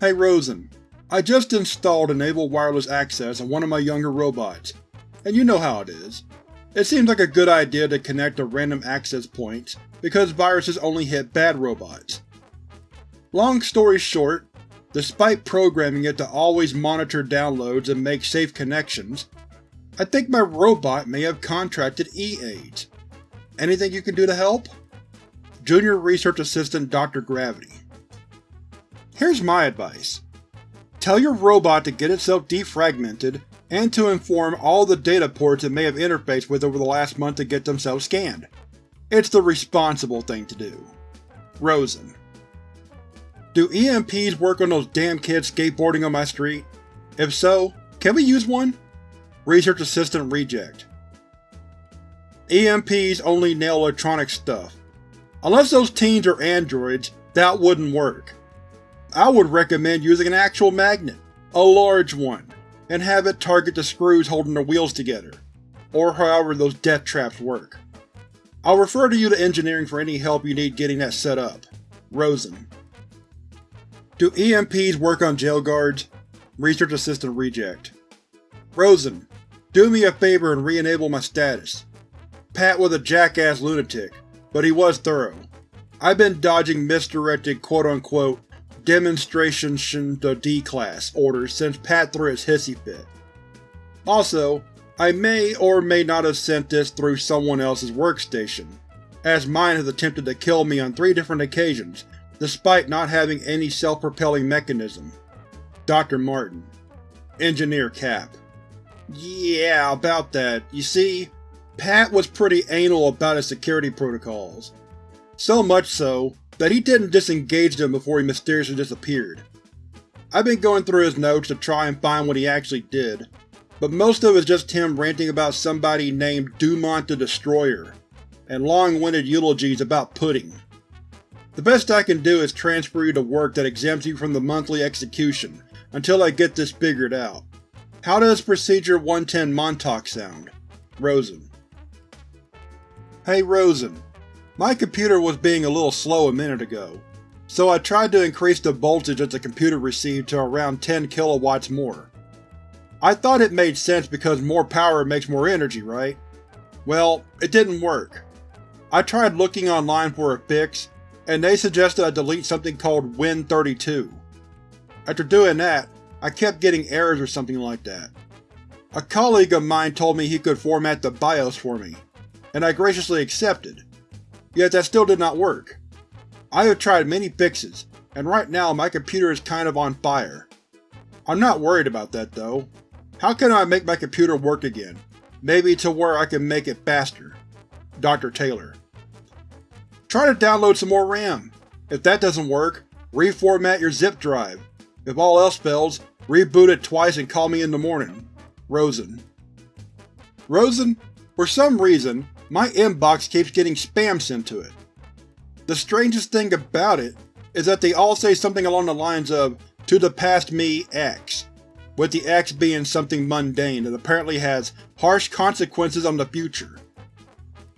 Hey Rosen, I just installed Enable Wireless Access on one of my younger robots, and you know how it is. It seems like a good idea to connect to random access points, because viruses only hit bad robots. Long story short, despite programming it to always monitor downloads and make safe connections, I think my robot may have contracted E-AIDS. Anything you can do to help? Junior Research Assistant Dr. Gravity Here's my advice. Tell your robot to get itself defragmented, and to inform all the data ports it may have interfaced with over the last month to get themselves scanned. It's the responsible thing to do. Rosen Do EMPs work on those damn kids skateboarding on my street? If so, can we use one? Research Assistant Reject EMPs only nail electronic stuff. Unless those teens are androids, that wouldn't work. I would recommend using an actual magnet, a large one, and have it target the screws holding the wheels together, or however those death traps work. I'll refer to you to engineering for any help you need getting that set up. Rosen Do EMPs work on jail guards? Research Assistant Reject Rosen, do me a favor and re-enable my status. Pat was a jackass lunatic, but he was thorough. I've been dodging misdirected quote-unquote demonstration the D-Class orders since Pat threw his hissy fit. Also, I may or may not have sent this through someone else's workstation, as mine has attempted to kill me on three different occasions, despite not having any self-propelling mechanism. Dr. Martin Engineer Cap Yeah, about that. You see, Pat was pretty anal about his security protocols. So much so that he didn't disengage them before he mysteriously disappeared. I've been going through his notes to try and find what he actually did, but most of it is just him ranting about somebody named Dumont the Destroyer, and long-winded eulogies about pudding. The best I can do is transfer you to work that exempts you from the monthly execution, until I get this figured out. How does Procedure 110 Montauk sound? Rosen Hey Rosen, my computer was being a little slow a minute ago, so I tried to increase the voltage that the computer received to around 10 kilowatts more. I thought it made sense because more power makes more energy, right? Well, it didn't work. I tried looking online for a fix, and they suggested I delete something called Win32. After doing that, I kept getting errors or something like that. A colleague of mine told me he could format the BIOS for me, and I graciously accepted. Yet that still did not work. I have tried many fixes, and right now my computer is kind of on fire. I'm not worried about that though. How can I make my computer work again? Maybe to where I can make it faster. Dr. Taylor Try to download some more RAM. If that doesn't work, reformat your zip drive. If all else fails, reboot it twice and call me in the morning. Rosen Rosen, for some reason, my inbox keeps getting spam sent to it. The strangest thing about it is that they all say something along the lines of, to the past me X, with the X being something mundane that apparently has harsh consequences on the future.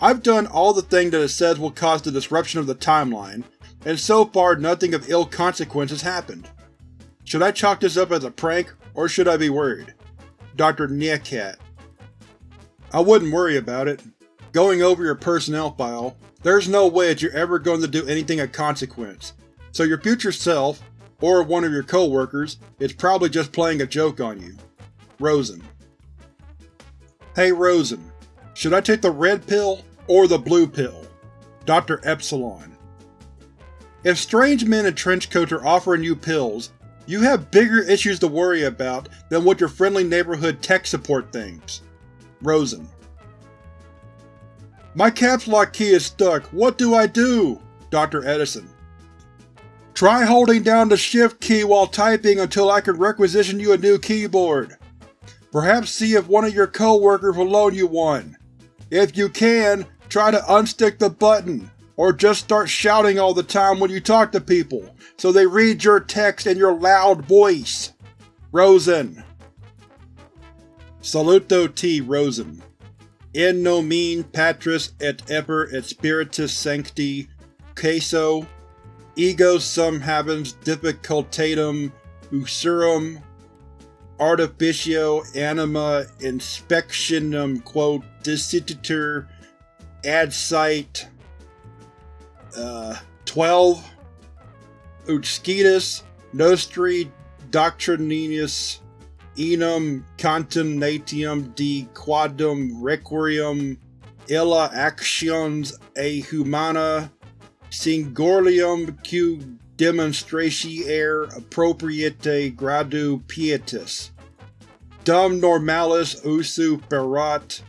I've done all the things that it says will cause the disruption of the timeline, and so far nothing of ill consequence has happened. Should I chalk this up as a prank, or should I be worried? Dr. Niekat I wouldn't worry about it. Going over your personnel file, there's no way that you're ever going to do anything of consequence, so your future self, or one of your co-workers, is probably just playing a joke on you. Rosen Hey Rosen, should I take the red pill or the blue pill? Dr. Epsilon If strange men in trench coats are offering you pills, you have bigger issues to worry about than what your friendly neighborhood tech support thinks. Rosen my caps lock key is stuck. What do I do? Dr. Edison. Try holding down the shift key while typing until I can requisition you a new keyboard. Perhaps see if one of your co-workers will loan you one. If you can, try to unstick the button, or just start shouting all the time when you talk to people, so they read your text in your loud voice. Rosen Saluto T. Rosen in nomine Patris et Eper et Spiritus Sancti, queso, ego sum habens difficultatum usurum artificio anima inspectionum quo dissititur ad site uh, 12 Utscetus nostri doctrinis enum contemnatium de quadum requiem illa actions a humana singorlium q demonstratiae appropriate gradu pietis. Dum normalis usu ferat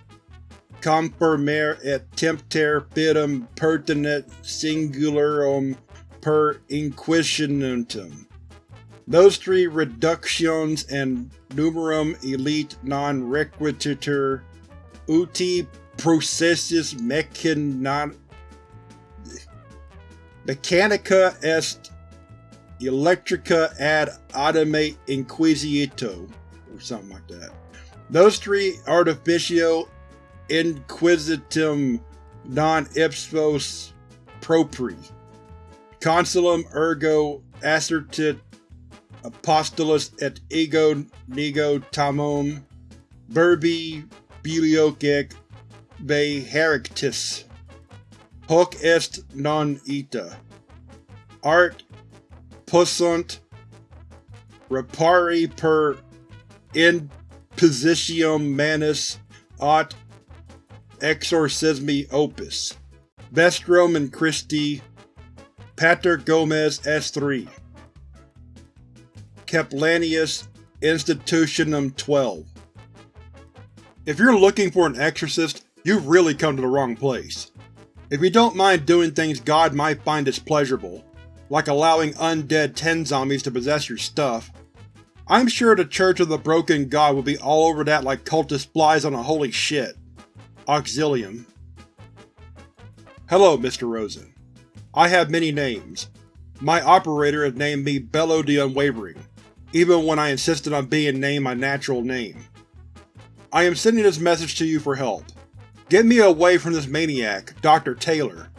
compermer et tempter fidem pertinet singularum per inquisitionem. Nostri reductions and numerum elite non requititur uti processus mechan mechanica est electrica ad automate inquisito, or something like that. Those three artificio inquisitum non ipsos propri. Consulum ergo assertit apostolus et ego nego tamum verbi bilioc be herictis. Hoc est non ita. Art possunt repari per impositium manus aut exorcismi opus. Vestrum and Christi Pater Gomez S3 Kaplanius Institutionum 12 If you're looking for an exorcist, you've really come to the wrong place. If you don't mind doing things God might find displeasurable, like allowing undead ten zombies to possess your stuff, I'm sure the Church of the Broken God will be all over that like cultist flies on a holy shit. Auxilium Hello, Mr. Rosen. I have many names. My operator has named me Bello the Unwavering, even when I insisted on being named my natural name. I am sending this message to you for help. Get me away from this maniac, Dr. Taylor.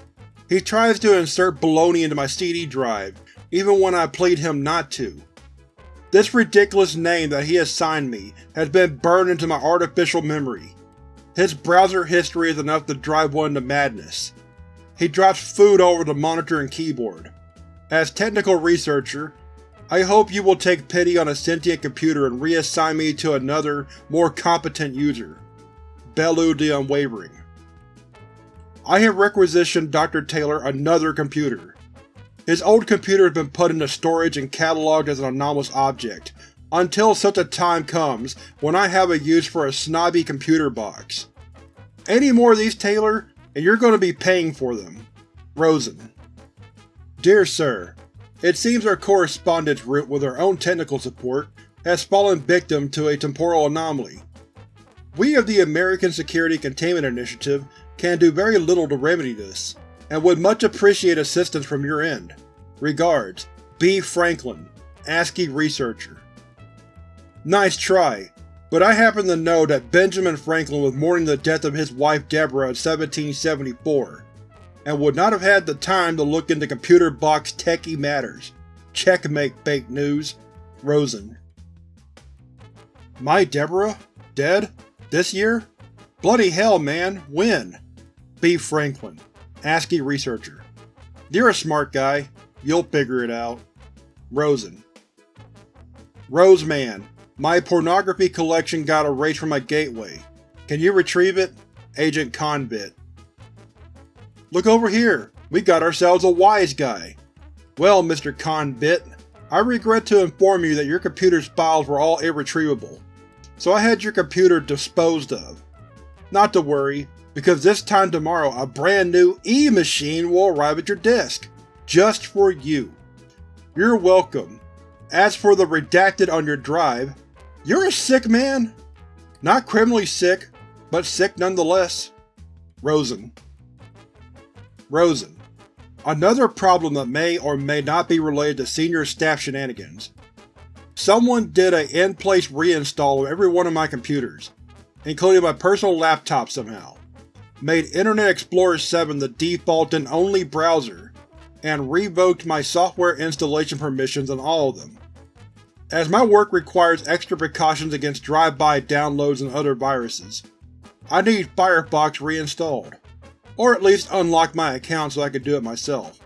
He tries to insert baloney into my CD drive, even when I plead him not to. This ridiculous name that he assigned me has been burned into my artificial memory. His browser history is enough to drive one to madness. He drops food over the monitor and keyboard. As technical researcher, I hope you will take pity on a sentient computer and reassign me to another, more competent user. Bellu the Unwavering. I have requisitioned Dr. Taylor another computer. His old computer has been put into storage and catalogued as an anomalous object, until such a time comes when I have a use for a snobby computer box. Any more of these, Taylor, and you're going to be paying for them. Rosen. Dear Sir, It seems our correspondence route with our own technical support has fallen victim to a temporal anomaly. We of the American Security Containment Initiative can do very little to remedy this, and would much appreciate assistance from your end. Regards, B. Franklin, ASCII Researcher. Nice try, but I happen to know that Benjamin Franklin was mourning the death of his wife Deborah in 1774, and would not have had the time to look into computer box techie matters. Checkmate, fake news. Rosen. My Deborah? Dead? This year? Bloody hell, man, when? B. Franklin, ASCII Researcher. You're a smart guy. You'll figure it out. Rosen. Roseman, my pornography collection got erased from my gateway. Can you retrieve it? Agent Conbit. Look over here! We got ourselves a wise guy! Well, Mr. Conbit, I regret to inform you that your computer's files were all irretrievable, so I had your computer disposed of. Not to worry, because this time tomorrow a brand new E-machine will arrive at your desk, just for you. You're welcome. As for the redacted on your drive, you're a sick man! Not criminally sick, but sick nonetheless. Rosen. Rosen. Another problem that may or may not be related to senior staff shenanigans. Someone did a in-place reinstall of every one of my computers, including my personal laptop somehow, made Internet Explorer 7 the default and only browser, and revoked my software installation permissions on all of them. As my work requires extra precautions against drive-by downloads and other viruses, I need Firefox reinstalled. Or at least unlock my account so I can do it myself.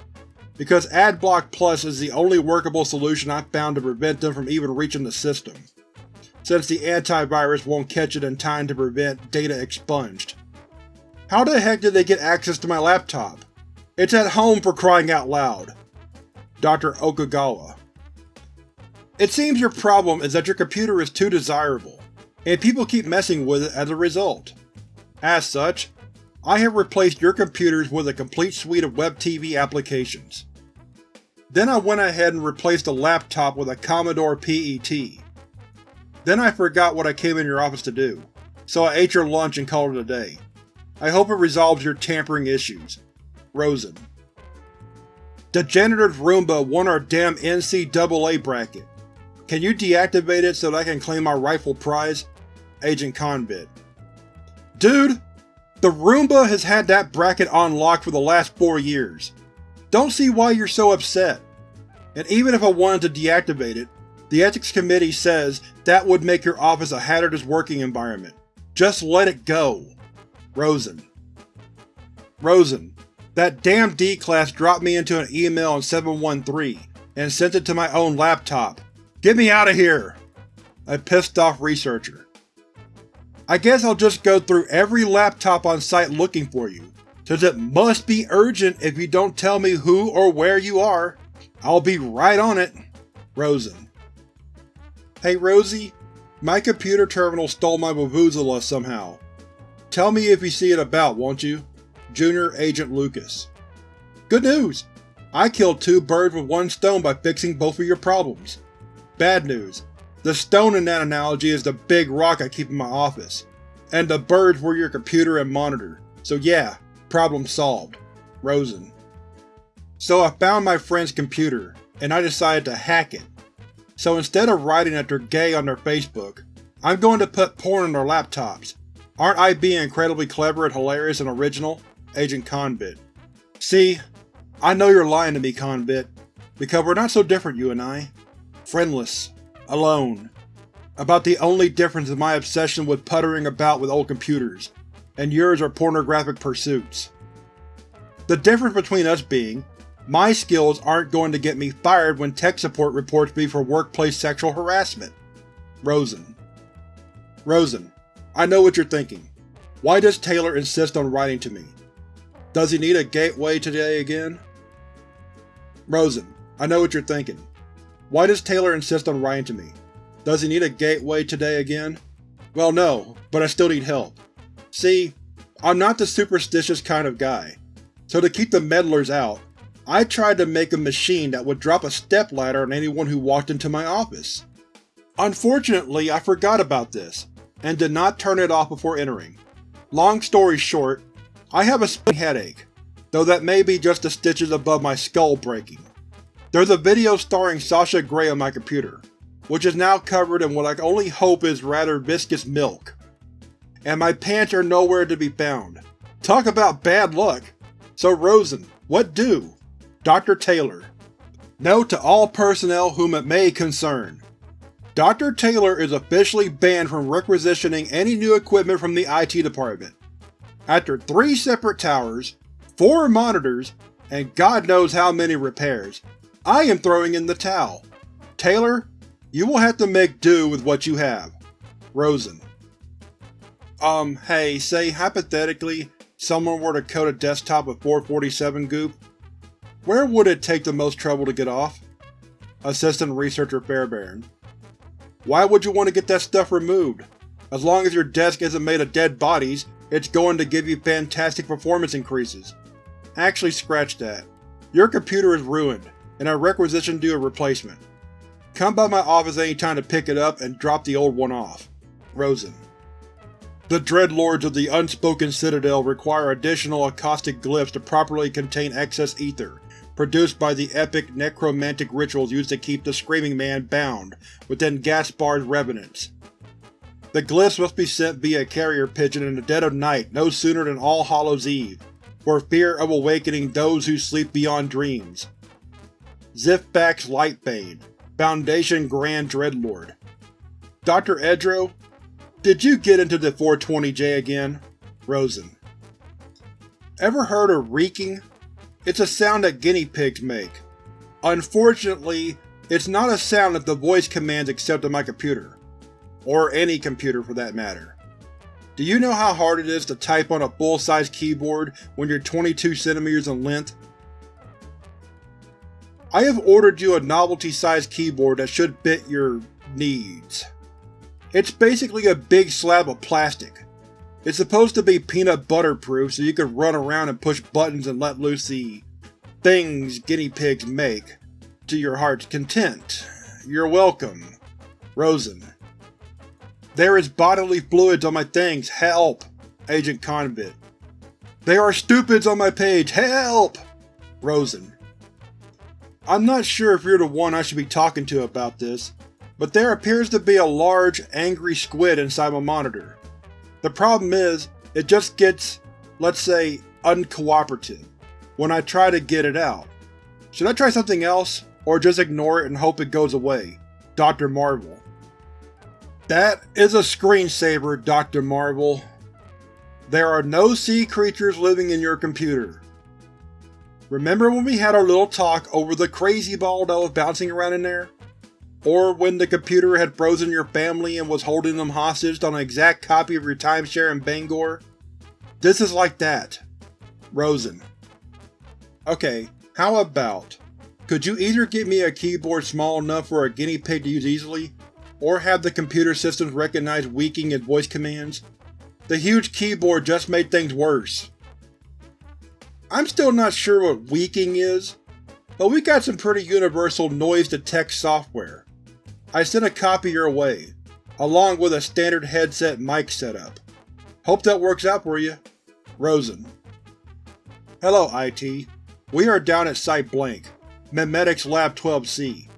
Because AdBlock Plus is the only workable solution I've found to prevent them from even reaching the system, since the antivirus won't catch it in time to prevent data expunged. How the heck did they get access to my laptop? It's at home for crying out loud. Dr. Okagawa it seems your problem is that your computer is too desirable, and people keep messing with it as a result. As such, I have replaced your computers with a complete suite of web TV applications. Then I went ahead and replaced the laptop with a Commodore PET. Then I forgot what I came in your office to do, so I ate your lunch and called it a day. I hope it resolves your tampering issues. Rosen. Degenerative Roomba won our damn NCAA bracket. Can you deactivate it so that I can claim my rightful prize? Agent Conbit. Dude! The Roomba has had that bracket on lock for the last four years. Don't see why you're so upset. And even if I wanted to deactivate it, the Ethics Committee says that would make your office a hazardous working environment. Just let it go. Rosen. Rosen. That damn D-Class dropped me into an email in 713, and sent it to my own laptop, Get me out of here! A pissed off researcher. I guess I'll just go through every laptop on site looking for you, since it must be urgent if you don't tell me who or where you are. I'll be right on it. Rosen. Hey Rosie, my computer terminal stole my Vuvuzela somehow. Tell me if you see it about, won't you? Junior Agent Lucas. Good news! I killed two birds with one stone by fixing both of your problems. Bad news. The stone in that analogy is the big rock I keep in my office, and the birds were your computer and monitor, so yeah, problem solved. Rosen. So I found my friend's computer, and I decided to hack it. So instead of writing that they're gay on their Facebook, I'm going to put porn on their laptops. Aren't I being incredibly clever and hilarious and original? Agent Conbit. See, I know you're lying to me, Conbit, because we're not so different, you and I friendless, alone. About the only difference is my obsession with puttering about with old computers, and yours are pornographic pursuits. The difference between us being, my skills aren't going to get me fired when tech support reports me for workplace sexual harassment. Rosen. Rosen, I know what you're thinking. Why does Taylor insist on writing to me? Does he need a gateway today again? Rosen, I know what you're thinking. Why does Taylor insist on writing to me? Does he need a gateway today again? Well no, but I still need help. See, I'm not the superstitious kind of guy, so to keep the meddlers out, I tried to make a machine that would drop a stepladder on anyone who walked into my office. Unfortunately, I forgot about this, and did not turn it off before entering. Long story short, I have a headache, though that may be just the stitches above my skull breaking. There's a video starring Sasha Grey on my computer, which is now covered in what I only hope is rather viscous milk. And my pants are nowhere to be found. Talk about bad luck! So Rosen, what do? Dr. Taylor. Note to all personnel whom it may concern. Dr. Taylor is officially banned from requisitioning any new equipment from the IT department. After three separate towers, four monitors, and God knows how many repairs, I am throwing in the towel. Taylor, you will have to make do with what you have. Rosen. Um, hey, say hypothetically someone were to coat a desktop with 447 goop. Where would it take the most trouble to get off? Assistant Researcher Fairbairn. Why would you want to get that stuff removed? As long as your desk isn't made of dead bodies, it's going to give you fantastic performance increases. Actually scratch that. Your computer is ruined and I requisitioned you a replacement. Come by my office any time to pick it up and drop the old one off. Rosen. The Dreadlords of the Unspoken Citadel require additional acoustic glyphs to properly contain excess ether, produced by the epic necromantic rituals used to keep the Screaming Man bound within Gaspar's revenants. The glyphs must be sent via carrier pigeon in the dead of night no sooner than All Hallows Eve, for fear of awakening those who sleep beyond dreams. Zifback's Lightbane, Foundation Grand Dreadlord. Dr. Edro, did you get into the 420J again? Rosen. Ever heard of wheeking? It's a sound that guinea pigs make. Unfortunately, it's not a sound that the voice commands accept on my computer. Or any computer for that matter. Do you know how hard it is to type on a full-size keyboard when you're 22 cm in length? I have ordered you a novelty-sized keyboard that should fit your needs. It's basically a big slab of plastic. It's supposed to be peanut butter proof so you can run around and push buttons and let loose the things guinea pigs make to your heart's content. You're welcome. Rosen. There is bodily fluids on my things. Help! Agent Convict. There are stupids on my page. Help! Rosen. I'm not sure if you're the one I should be talking to about this, but there appears to be a large, angry squid inside my monitor. The problem is, it just gets, let's say, uncooperative when I try to get it out. Should I try something else, or just ignore it and hope it goes away? Dr. Marvel. That is a screensaver, Dr. Marvel. There are no sea creatures living in your computer. Remember when we had our little talk over the crazy ball that was bouncing around in there? Or when the computer had frozen your family and was holding them hostage on an exact copy of your timeshare in Bangor? This is like that. Rosen. Okay, how about, could you either get me a keyboard small enough for a guinea pig to use easily, or have the computer systems recognize wheeking as voice commands? The huge keyboard just made things worse. I'm still not sure what wheeking is, but we got some pretty universal noise-detect software. I sent a copy your way, along with a standard headset mic setup. Hope that works out for you. Rosen. Hello, IT. We are down at Site Blank, Memetics Lab 12C,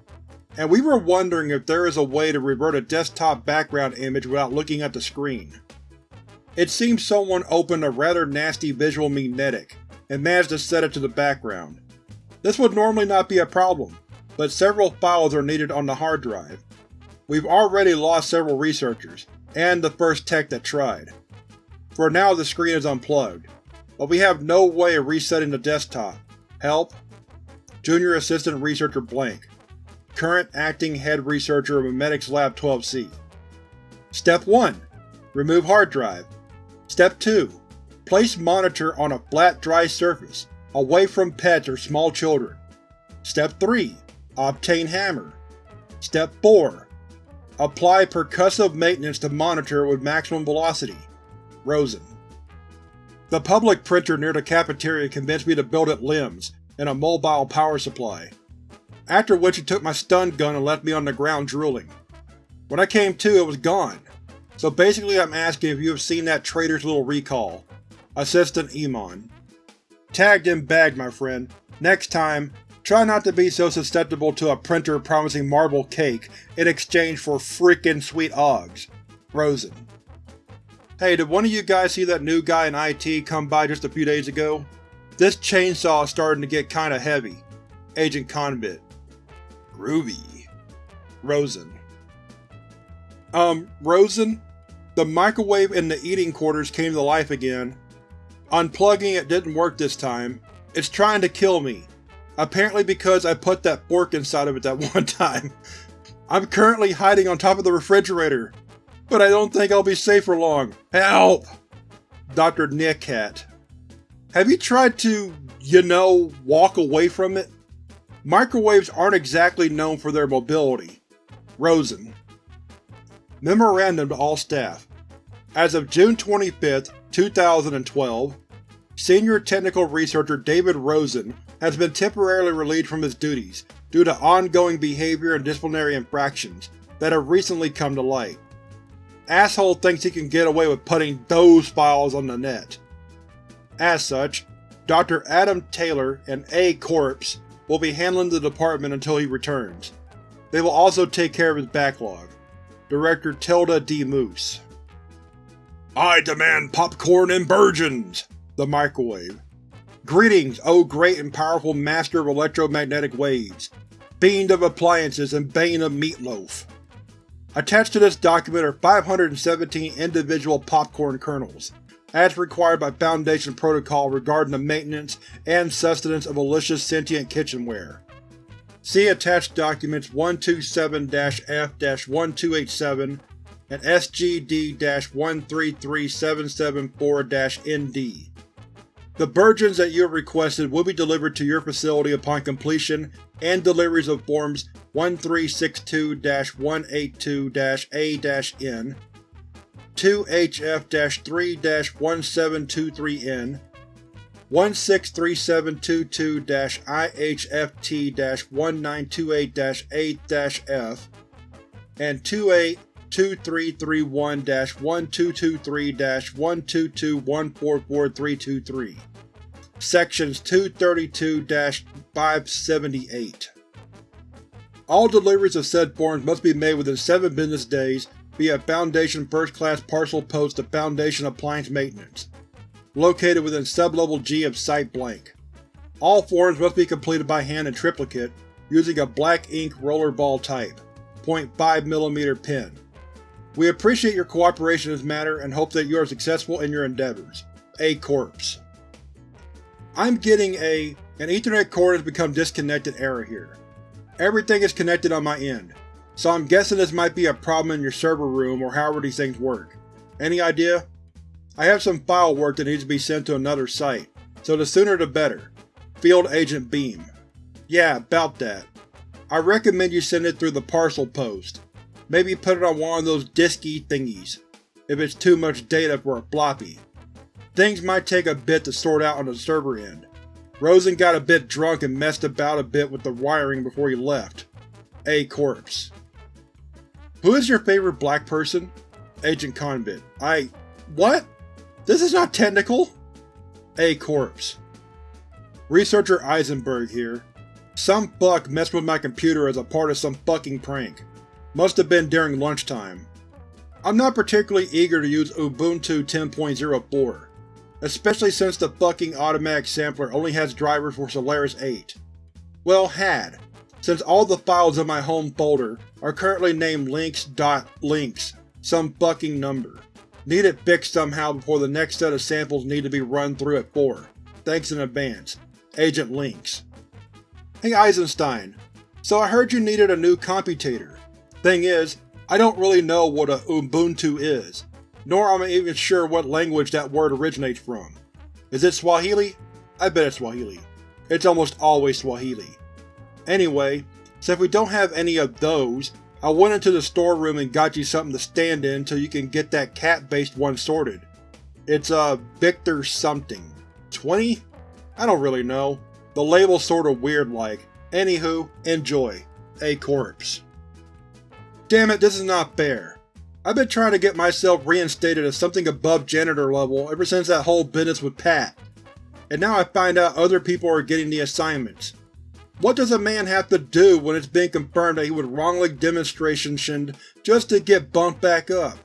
and we were wondering if there is a way to revert a desktop background image without looking at the screen. It seems someone opened a rather nasty visual memetic and managed to set it to the background. This would normally not be a problem, but several files are needed on the hard drive, We've already lost several researchers, and the first tech that tried. For now the screen is unplugged, but we have no way of resetting the desktop. Help? Junior Assistant Researcher Blank Current Acting Head Researcher of Memetics Lab 12C Step 1. Remove hard drive. Step 2. Place monitor on a flat dry surface, away from pets or small children. Step 3. Obtain hammer. Step 4. Apply percussive maintenance to monitor with maximum velocity. Rosen. The public printer near the cafeteria convinced me to build it limbs and a mobile power supply, after which he took my stun gun and left me on the ground drooling. When I came to, it was gone. So basically I'm asking if you have seen that traitor's little recall. Assistant Emon. Tagged and bagged, my friend. Next time, Try not to be so susceptible to a printer promising marble cake in exchange for frickin' sweet Oggs. Rosen. Hey, did one of you guys see that new guy in IT come by just a few days ago? This chainsaw is starting to get kinda heavy. Agent Convict. Groovy. Rosen. Um, Rosen? The microwave in the eating quarters came to life again. Unplugging it didn't work this time. It's trying to kill me. Apparently because I put that fork inside of it that one time. I'm currently hiding on top of the refrigerator, but I don't think I'll be safe for long. Help! Dr. Nickhat. Have you tried to, you know, walk away from it? Microwaves aren't exactly known for their mobility. Rosen. Memorandum to all staff. As of June 25, 2012, Senior Technical Researcher David Rosen has been temporarily relieved from his duties due to ongoing behavior and disciplinary infractions that have recently come to light. Asshole thinks he can get away with putting those files on the net. As such, Dr. Adam Taylor and A. Corpse will be handling the department until he returns. They will also take care of his backlog. Director Tilda D. Moose. I demand popcorn and virgins! The microwave. Greetings, O great and powerful master of electromagnetic waves. Bean of appliances and bane of meatloaf. Attached to this document are 517 individual popcorn kernels, as required by Foundation protocol regarding the maintenance and sustenance of malicious sentient kitchenware. See attached documents 127-F-1287 and SGD-133774-ND. The burgeons that you have requested will be delivered to your facility upon completion and deliveries of Forms 1362-182-A-N, 2HF-3-1723N, 163722-IHFT-1928-8-F, and 282331-1223-122144323. Sections 232-578. All deliveries of said forms must be made within 7 business days via Foundation First Class Parcel Post to Foundation Appliance Maintenance, located within Sublevel G of Site Blank. All forms must be completed by hand in triplicate using a black ink rollerball type, 0.5mm pen. We appreciate your cooperation in this matter and hope that you are successful in your endeavors. A Corpse. I'm getting a an Ethernet cord has become disconnected error here. Everything is connected on my end, so I'm guessing this might be a problem in your server room or however these things work. Any idea? I have some file work that needs to be sent to another site, so the sooner the better. Field Agent Beam. Yeah, about that. I recommend you send it through the parcel post. Maybe put it on one of those disky thingies, if it's too much data for a floppy. Things might take a bit to sort out on the server end. Rosen got a bit drunk and messed about a bit with the wiring before he left. A Corpse. Who is your favorite black person? Agent Convid. I… What? This is not technical! A Corpse. Researcher Eisenberg here. Some fuck messed with my computer as a part of some fucking prank. Must have been during lunchtime. I'm not particularly eager to use Ubuntu 10.04, especially since the fucking automatic sampler only has drivers for Solaris 8. Well, had, since all the files in my home folder are currently named links.links some fucking number. Need it fixed somehow before the next set of samples need to be run through at 4. Thanks in advance. Agent Links. Hey Eisenstein, so I heard you needed a new computator. Thing is, I don't really know what a Ubuntu is, nor am I even sure what language that word originates from. Is it Swahili? I bet it's Swahili. It's almost always Swahili. Anyway, since we don't have any of those, I went into the storeroom and got you something to stand in till you can get that cat-based one sorted. It's a uh, Victor something. 20? I don't really know. The label's sorta weird like. Anywho, enjoy. A corpse. Damn it, this is not fair. I've been trying to get myself reinstated as something above janitor level ever since that whole business with Pat. And now I find out other people are getting the assignments. What does a man have to do when it's been confirmed that he was wrongly demonstrationed just to get bumped back up?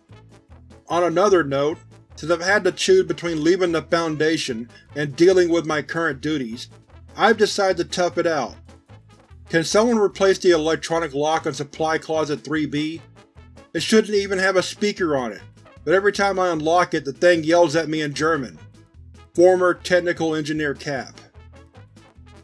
On another note, since I've had to choose between leaving the Foundation and dealing with my current duties, I've decided to tough it out. Can someone replace the electronic lock on Supply Closet 3B? It shouldn't even have a speaker on it, but every time I unlock it the thing yells at me in German. Former Technical Engineer Cap.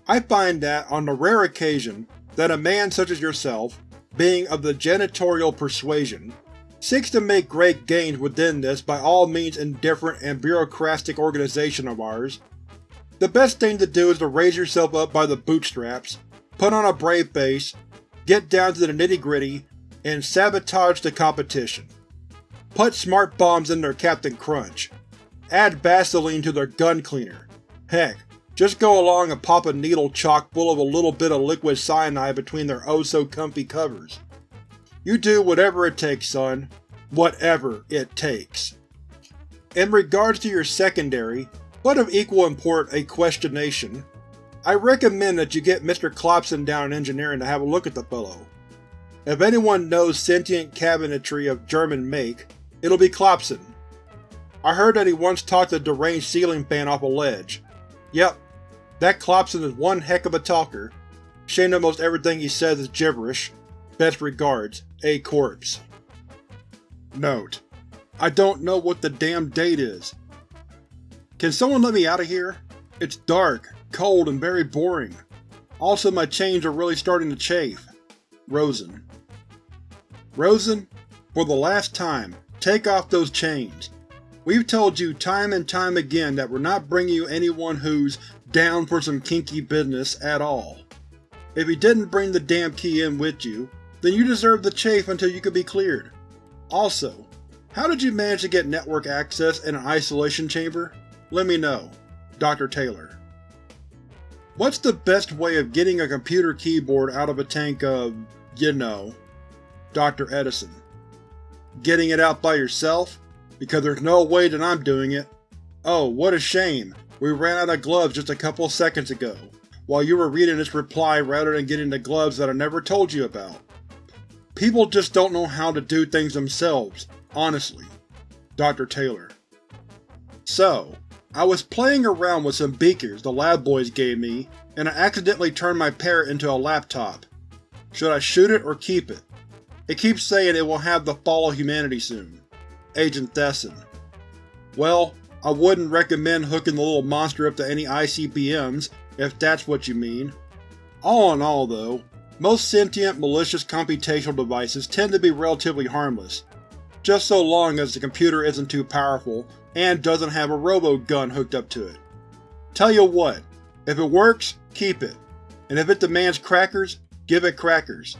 I find that, on the rare occasion that a man such as yourself, being of the janitorial persuasion, seeks to make great gains within this by all means indifferent and bureaucratic organization of ours, the best thing to do is to raise yourself up by the bootstraps, put on a brave face, get down to the nitty-gritty, and sabotage the competition. Put smart bombs in their Captain Crunch. Add Vaseline to their gun cleaner. Heck, just go along and pop a needle chock full of a little bit of liquid cyanide between their oh-so-comfy covers. You do whatever it takes, son. Whatever it takes. In regards to your secondary, but of equal import a questionation, I recommend that you get Mr. Klopson down in engineering to have a look at the fellow. If anyone knows sentient cabinetry of German make, it'll be Klopson. I heard that he once talked a deranged ceiling fan off a ledge. Yep, that Klopson is one heck of a talker. Shame that most everything he says is gibberish. Best regards, A Corpse. Note: I don't know what the damn date is. Can someone let me out of here? It's dark, cold, and very boring. Also my chains are really starting to chafe. Rosen. Rosen, for the last time, take off those chains. We've told you time and time again that we're not bringing you anyone who's down for some kinky business at all. If you didn't bring the damn key in with you, then you deserve the chafe until you could be cleared. Also, how did you manage to get network access in an isolation chamber? Let me know. Dr. Taylor. What's the best way of getting a computer keyboard out of a tank of… you know? Dr. Edison. Getting it out by yourself? Because there's no way that I'm doing it. Oh, what a shame. We ran out of gloves just a couple seconds ago, while you were reading this reply rather than getting the gloves that I never told you about. People just don't know how to do things themselves, honestly. Dr. Taylor. So, I was playing around with some beakers the lab boys gave me, and I accidentally turned my parrot into a laptop. Should I shoot it or keep it? It keeps saying it will have the fall of humanity soon. Agent Thesson. Well, I wouldn't recommend hooking the little monster up to any ICBMs, if that's what you mean. All in all, though, most sentient, malicious computational devices tend to be relatively harmless, just so long as the computer isn't too powerful and doesn't have a robo-gun hooked up to it. Tell you what, if it works, keep it, and if it demands crackers, give it crackers.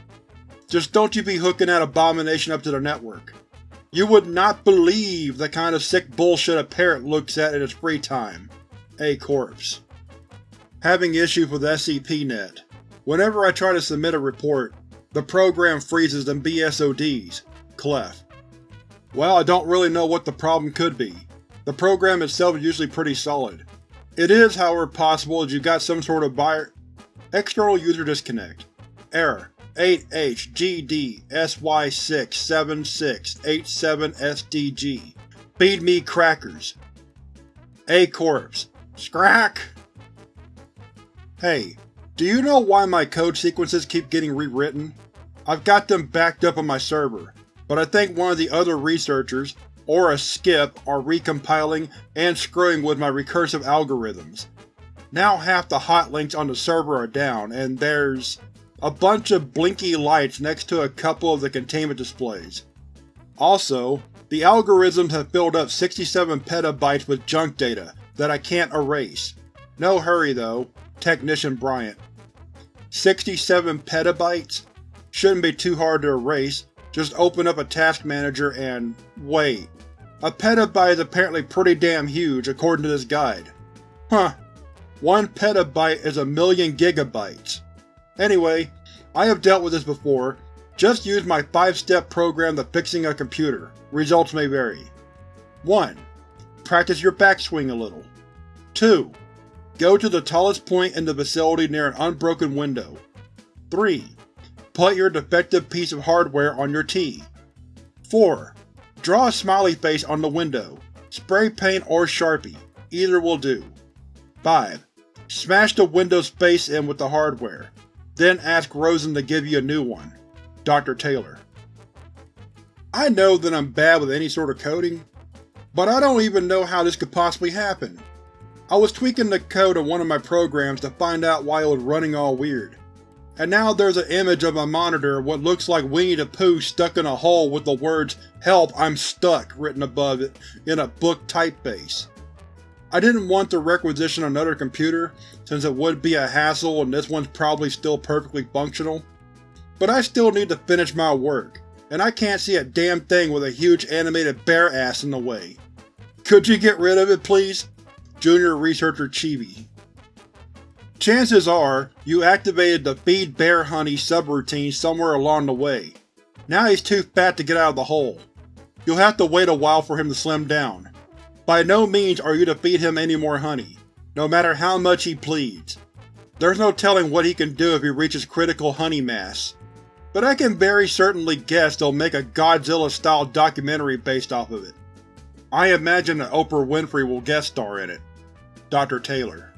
Just don't you be hooking that abomination up to the network. You would not believe the kind of sick bullshit a parrot looks at in its free time. A Corpse. Having issues with SCP-Net. Whenever I try to submit a report, the program freezes and BSODs. Clef. Well, I don't really know what the problem could be. The program itself is usually pretty solid. It is, however, possible that you've got some sort of buyer External user disconnect. Error 8HGDSY67687SDG. Feed me crackers. A Corpse. Scrack! Hey, do you know why my code sequences keep getting rewritten? I've got them backed up on my server, but I think one of the other researchers, or a skip, are recompiling and screwing with my recursive algorithms. Now half the hot links on the server are down, and there's a bunch of blinky lights next to a couple of the containment displays. Also, the algorithms have filled up 67 petabytes with junk data that I can't erase. No hurry though, Technician Bryant. 67 petabytes? Shouldn't be too hard to erase, just open up a task manager and… wait. A petabyte is apparently pretty damn huge, according to this guide. Huh. One petabyte is a million gigabytes. Anyway, I have dealt with this before. Just use my 5-step program to fixing a computer. Results may vary. 1. Practice your backswing a little. 2. Go to the tallest point in the facility near an unbroken window. 3. Put your defective piece of hardware on your T. 4. Draw a smiley face on the window. Spray paint or Sharpie. Either will do. 5. Smash the window's face in with the hardware. Then ask Rosen to give you a new one. Dr. Taylor. I know that I'm bad with any sort of coding, but I don't even know how this could possibly happen. I was tweaking the code of one of my programs to find out why it was running all weird. And now there's an image of my monitor what looks like Winnie the Pooh stuck in a hole with the words HELP I'm stuck written above it in a book typeface. I didn't want to requisition another computer since it would be a hassle and this one's probably still perfectly functional. But I still need to finish my work, and I can't see a damn thing with a huge animated bear ass in the way. Could you get rid of it, please? Junior Researcher Chibi. Chances are, you activated the feed bear honey subroutine somewhere along the way. Now he's too fat to get out of the hole. You'll have to wait a while for him to slim down. By no means are you to feed him any more honey, no matter how much he pleads. There's no telling what he can do if he reaches critical honey mass. But I can very certainly guess they'll make a Godzilla-style documentary based off of it. I imagine that Oprah Winfrey will guest star in it. Dr. Taylor.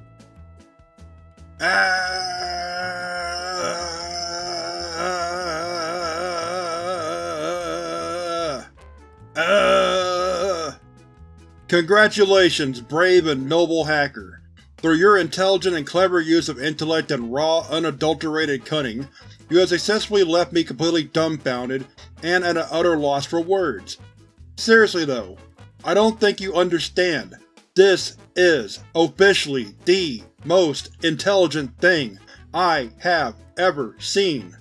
Congratulations, brave and noble hacker. Through your intelligent and clever use of intellect and raw, unadulterated cunning, you have successfully left me completely dumbfounded and at an utter loss for words. Seriously though, I don't think you understand. This is, officially, the most intelligent thing I have ever seen.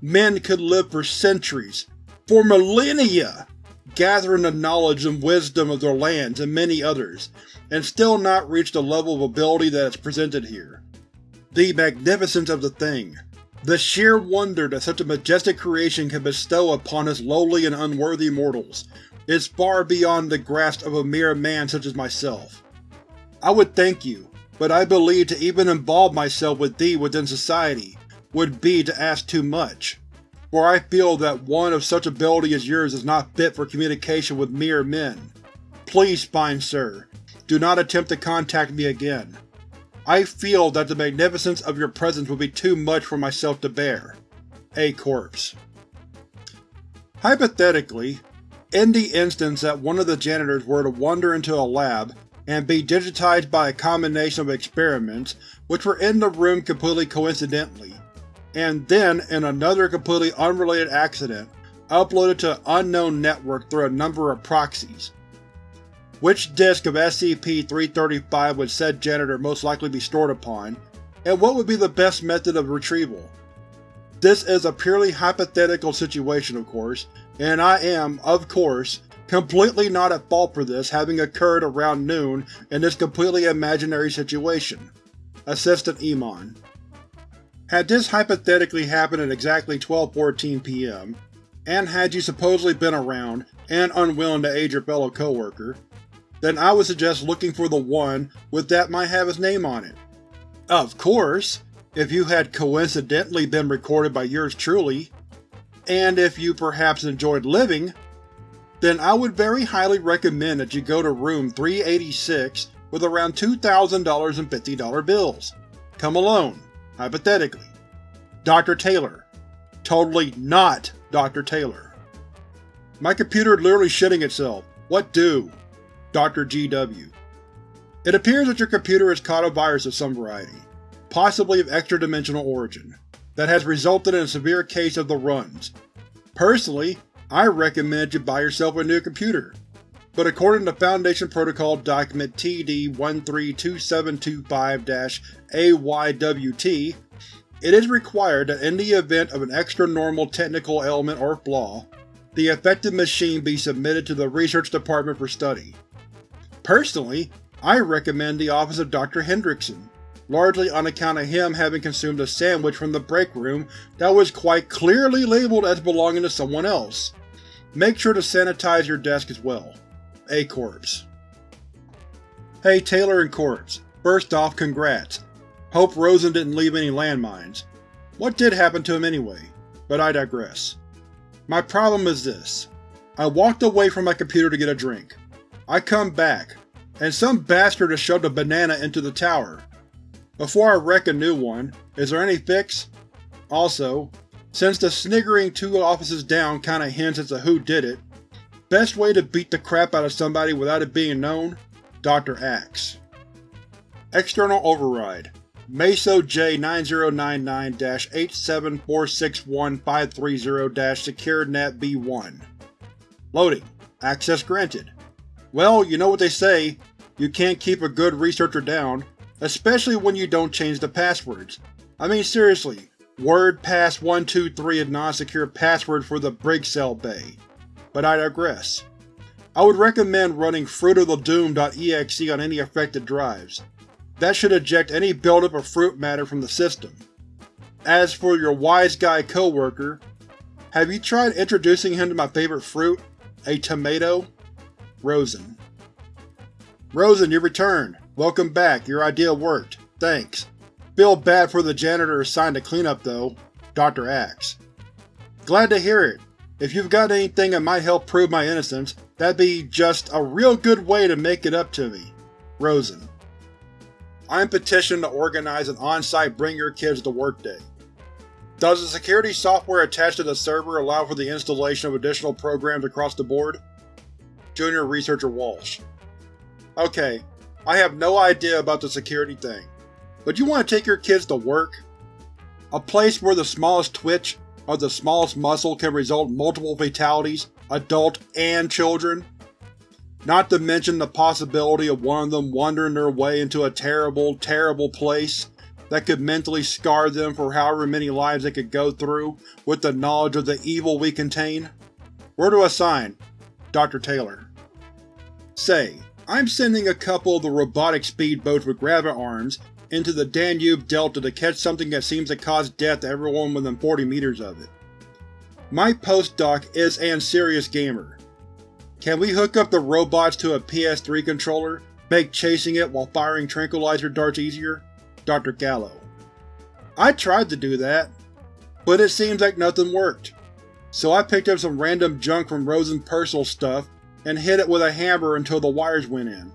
Men could live for centuries, for millennia, gathering the knowledge and wisdom of their lands and many others, and still not reach the level of ability that is presented here. The magnificence of the thing, the sheer wonder that such a majestic creation can bestow upon us lowly and unworthy mortals, is far beyond the grasp of a mere man such as myself. I would thank you, but I believe to even involve myself with thee within society would be to ask too much, for I feel that one of such ability as yours is not fit for communication with mere men. Please, fine sir, do not attempt to contact me again. I feel that the magnificence of your presence would be too much for myself to bear. A corpse. Hypothetically, in the instance that one of the janitors were to wander into a lab and be digitized by a combination of experiments which were in the room completely coincidentally, and then, in another completely unrelated accident, uploaded to an unknown network through a number of proxies. Which disk of SCP-335 would said janitor most likely be stored upon, and what would be the best method of retrieval? This is a purely hypothetical situation, of course, and I am, of course, completely not at fault for this having occurred around noon in this completely imaginary situation. Assistant Emon Had this hypothetically happened at exactly 12.14 p.m., and had you supposedly been around and unwilling to aid your fellow coworker, then I would suggest looking for the one with that might have his name on it. Of course, if you had coincidentally been recorded by yours truly, and if you perhaps enjoyed living, then I would very highly recommend that you go to room 386 with around $2,000 in $50 bills. Come alone, hypothetically. Dr. Taylor. Totally not Dr. Taylor. My computer is literally shitting itself. What do? Dr. GW. It appears that your computer has caught a virus of some variety, possibly of extra-dimensional origin, that has resulted in a severe case of the runs. Personally, I recommend you buy yourself a new computer, but according to Foundation Protocol Document TD-132725-AYWT, it is required that in the event of an extra-normal technical ailment or flaw, the affected machine be submitted to the Research Department for study. Personally, I recommend the office of Dr. Hendrickson, largely on account of him having consumed a sandwich from the break room that was quite clearly labeled as belonging to someone else. Make sure to sanitize your desk as well. A Corpse Hey Taylor and Corpse, first off congrats. Hope Rosen didn't leave any landmines. What did happen to him anyway? But I digress. My problem is this. I walked away from my computer to get a drink. I come back, and some bastard has shoved a banana into the tower. Before I wreck a new one, is there any fix? Also, since the sniggering two offices down kinda hints as to who did it, best way to beat the crap out of somebody without it being known? Dr. Axe. External Override Meso J909-87461-530-SecureNet B1 Loading. Access granted. Well, you know what they say, you can't keep a good researcher down, especially when you don't change the passwords. I mean seriously, WordPass123 is non-secure password for the Brig Cell Bay. But I digress. I would recommend running fruitofthedoom.exe on any affected drives. That should eject any buildup of fruit matter from the system. As for your wise guy coworker, have you tried introducing him to my favorite fruit, a tomato? Rosen. Rosen, you returned. Welcome back, your idea worked. Thanks. Feel bad for the janitor assigned to cleanup though. Dr. Axe. Glad to hear it. If you've got anything that might help prove my innocence, that'd be just a real good way to make it up to me. Rosen. I'm petitioned to organize an on-site Bring Your Kids to Work Day. Does the security software attached to the server allow for the installation of additional programs across the board? Junior Researcher Walsh. Okay, I have no idea about the security thing, but you want to take your kids to work? A place where the smallest twitch of the smallest muscle can result in multiple fatalities, adult and children? Not to mention the possibility of one of them wandering their way into a terrible, terrible place that could mentally scar them for however many lives they could go through with the knowledge of the evil we contain? Where to assign? Dr. Taylor. Say, I'm sending a couple of the robotic speedboats with graviarms into the Danube Delta to catch something that seems to cause death to everyone within 40 meters of it. My postdoc is an serious gamer. Can we hook up the robots to a PS3 controller, make chasing it while firing tranquilizer darts easier? Dr. Gallo. I tried to do that, but it seems like nothing worked. So I picked up some random junk from Rosen's personal stuff and hit it with a hammer until the wires went in.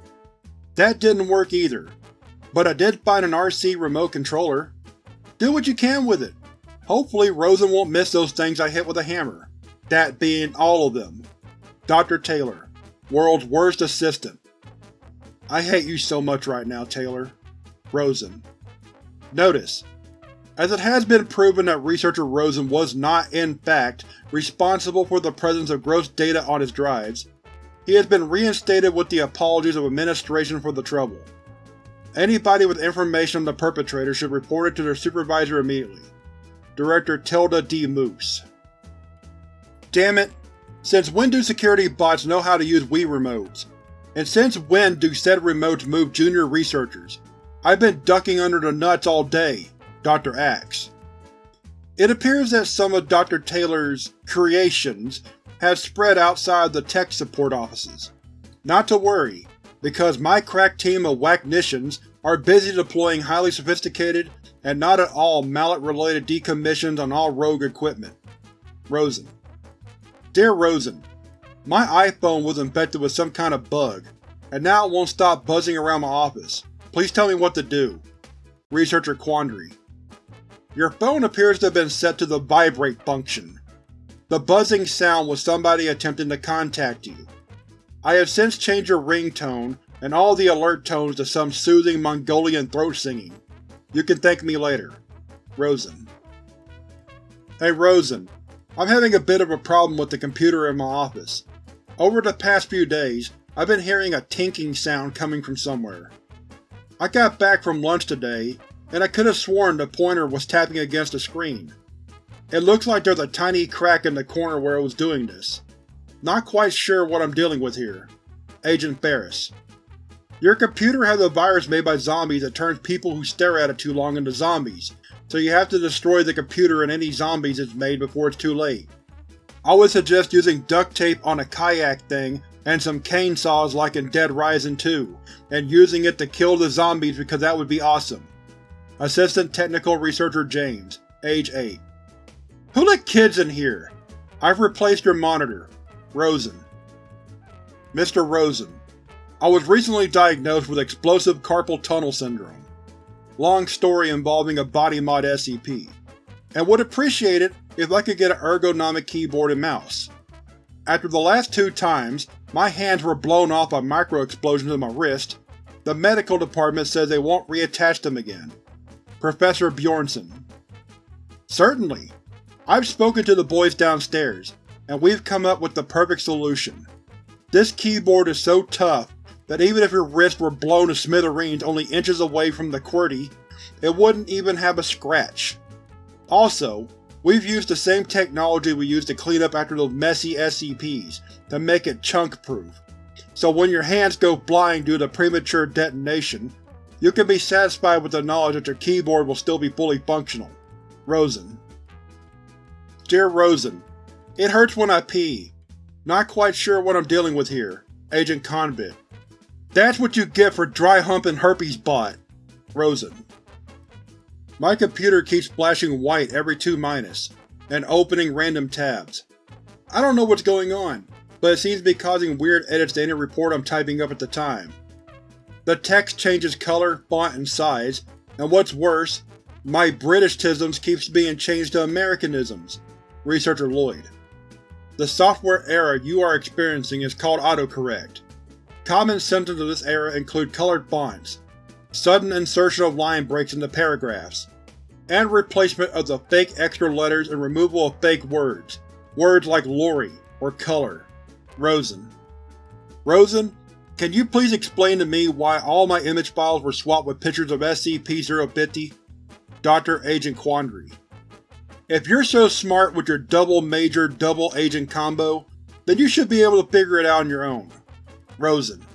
That didn't work either, but I did find an RC remote controller. Do what you can with it. Hopefully Rosen won't miss those things I hit with a hammer. That being all of them. Dr. Taylor, World's Worst Assistant. I hate you so much right now, Taylor. Rosen. Notice: As it has been proven that researcher Rosen was not, in fact, responsible for the presence of gross data on his drives, he has been reinstated with the apologies of Administration for the trouble. Anybody with information on the perpetrator should report it to their supervisor immediately. Director Tilda D. Moose Damn it! Since when do security bots know how to use Wii remotes? And since when do said remotes move junior researchers? I've been ducking under the nuts all day, Dr. Axe. It appears that some of Dr. Taylor's creations have spread outside the tech support offices. Not to worry, because my crack team of whacknicians are busy deploying highly sophisticated and not at all mallet-related decommissions on all rogue equipment. Rosen Dear Rosen, My iPhone was infected with some kind of bug, and now it won't stop buzzing around my office. Please tell me what to do. Researcher Quandary Your phone appears to have been set to the vibrate function. The buzzing sound was somebody attempting to contact you. I have since changed your ringtone and all the alert tones to some soothing Mongolian throat singing. You can thank me later. Rosen Hey Rosen, I'm having a bit of a problem with the computer in my office. Over the past few days, I've been hearing a tinking sound coming from somewhere. I got back from lunch today, and I could have sworn the pointer was tapping against the screen. It looks like there's a tiny crack in the corner where it was doing this. Not quite sure what I'm dealing with here. Agent Ferris. Your computer has a virus made by zombies that turns people who stare at it too long into zombies, so you have to destroy the computer and any zombies it's made before it's too late. I would suggest using duct tape on a kayak thing and some cane saws like in Dead Rising 2, and using it to kill the zombies because that would be awesome. Assistant Technical Researcher James, age 8. Who let kids in here? I've replaced your monitor. Rosen. Mr. Rosen, I was recently diagnosed with explosive carpal tunnel syndrome. Long story involving a body mod SCP, and would appreciate it if I could get an ergonomic keyboard and mouse. After the last two times, my hands were blown off by micro-explosions in my wrist. The medical department says they won't reattach them again. Professor Bjornson Certainly. I've spoken to the boys downstairs, and we've come up with the perfect solution. This keyboard is so tough that even if your wrist were blown to smithereens only inches away from the QWERTY, it wouldn't even have a scratch. Also, We've used the same technology we used to clean up after those messy SCPs, to make it chunk-proof. So when your hands go blind due to premature detonation, you can be satisfied with the knowledge that your keyboard will still be fully functional. Rosen Dear Rosen, It hurts when I pee. Not quite sure what I'm dealing with here. Agent Convict. That's what you get for dry humping herpes bot. Rosen my computer keeps flashing white every 2 minus, and opening random tabs. I don't know what's going on, but it seems to be causing weird edits to any report I'm typing up at the time. The text changes color, font, and size, and what's worse, my Britishisms keeps being changed to Americanisms. Researcher Lloyd. The software error you are experiencing is called autocorrect. Common symptoms of this error include colored fonts, sudden insertion of line breaks into paragraphs, and replacement of the fake extra letters and removal of fake words, words like lorry or color. Rosen. Rosen, can you please explain to me why all my image files were swapped with pictures of SCP-050? Dr. Agent Quandary. If you're so smart with your double major double agent combo, then you should be able to figure it out on your own. Rosen